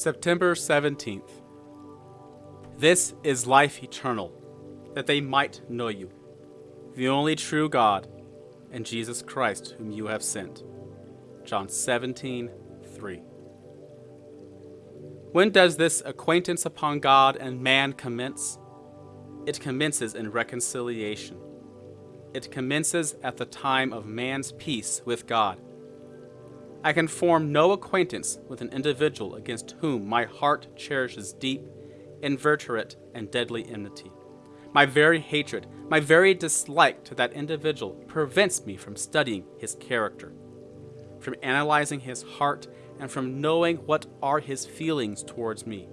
September 17th. This is life eternal, that they might know you, the only true God, and Jesus Christ, whom you have sent. John 17, 3. When does this acquaintance upon God and man commence? It commences in reconciliation. It commences at the time of man's peace with God I can form no acquaintance with an individual against whom my heart cherishes deep, inveterate, and deadly enmity. My very hatred, my very dislike to that individual prevents me from studying his character, from analyzing his heart, and from knowing what are his feelings towards me.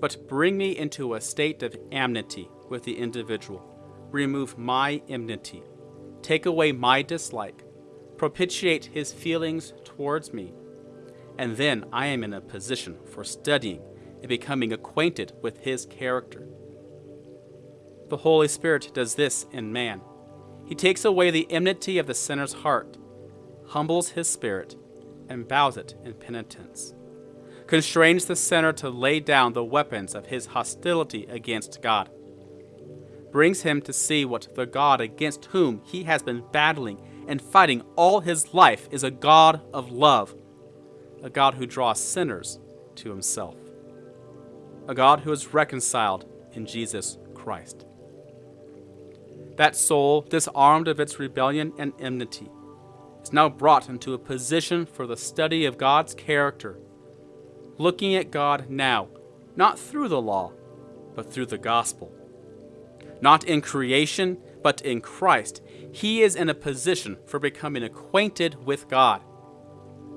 But bring me into a state of amity with the individual. Remove my enmity. Take away my dislike propitiate his feelings towards me. And then I am in a position for studying and becoming acquainted with his character. The Holy Spirit does this in man. He takes away the enmity of the sinner's heart, humbles his spirit, and bows it in penitence, constrains the sinner to lay down the weapons of his hostility against God, brings him to see what the God against whom he has been battling and fighting all his life is a God of love, a God who draws sinners to himself, a God who is reconciled in Jesus Christ. That soul, disarmed of its rebellion and enmity, is now brought into a position for the study of God's character, looking at God now, not through the law, but through the gospel. Not in creation, but in Christ, he is in a position for becoming acquainted with God.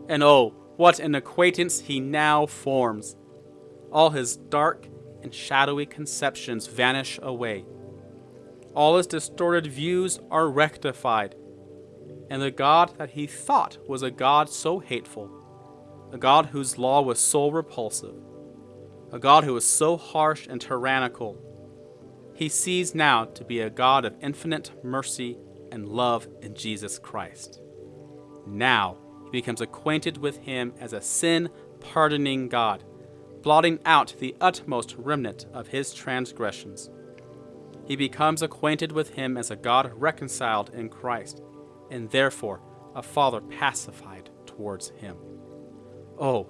And oh, what an acquaintance he now forms! All his dark and shadowy conceptions vanish away. All his distorted views are rectified. And the God that he thought was a God so hateful, a God whose law was so repulsive, a God who was so harsh and tyrannical, he sees now to be a God of infinite mercy and love in Jesus Christ. Now he becomes acquainted with him as a sin pardoning God, blotting out the utmost remnant of his transgressions. He becomes acquainted with him as a God reconciled in Christ, and therefore a Father pacified towards him. Oh,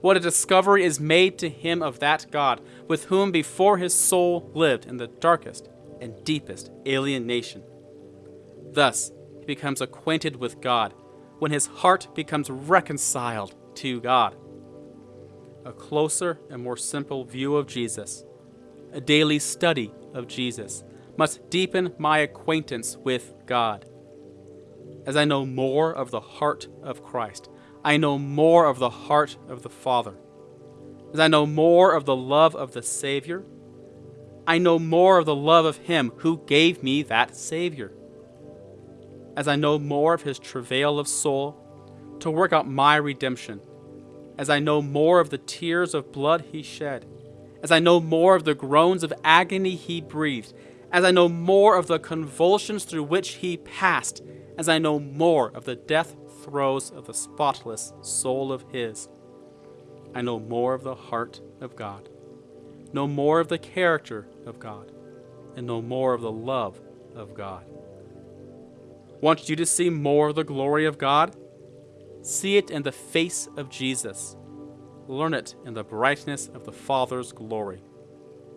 what a discovery is made to him of that God with whom before his soul lived in the darkest and deepest alienation. Thus, he becomes acquainted with God when his heart becomes reconciled to God. A closer and more simple view of Jesus, a daily study of Jesus, must deepen my acquaintance with God. As I know more of the heart of Christ, I know more of the heart of the Father. As I know more of the love of the Savior, I know more of the love of Him who gave me that Savior. As I know more of His travail of soul to work out my redemption, as I know more of the tears of blood He shed, as I know more of the groans of agony He breathed, as I know more of the convulsions through which He passed, as I know more of the death throes of the spotless soul of His, I know more of the heart of God, know more of the character of God, and know more of the love of God. Want you to see more of the glory of God? See it in the face of Jesus. Learn it in the brightness of the Father's glory.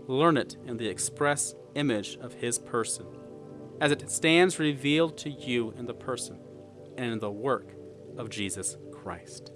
Learn it in the express image of His person, as it stands revealed to you in the person and in the work of Jesus Christ.